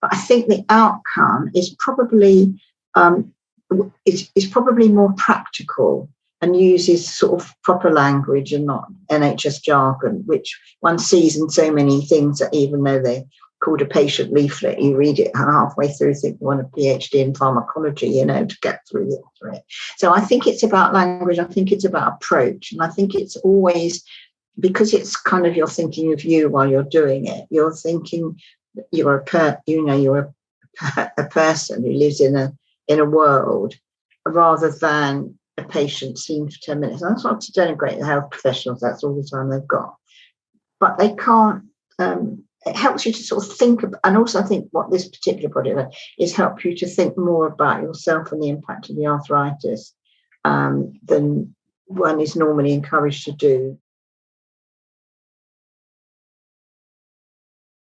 but I think the outcome is probably um, is, is probably more practical and uses sort of proper language and not NHS jargon, which one sees in so many things that even though they're called a patient leaflet, you read it halfway through, think you want a PhD in pharmacology, you know, to get through it. So I think it's about language, I think it's about approach, and I think it's always because it's kind of you're thinking of you while you're doing it, you're thinking you're a per, you know, you're a, a person who lives in a in a world rather than a patient seen for 10 minutes. And that's not to denigrate the health professionals, that's all the time they've got. But they can't, um, it helps you to sort of think, about, and also I think what this particular project is help you to think more about yourself and the impact of the arthritis um, than one is normally encouraged to do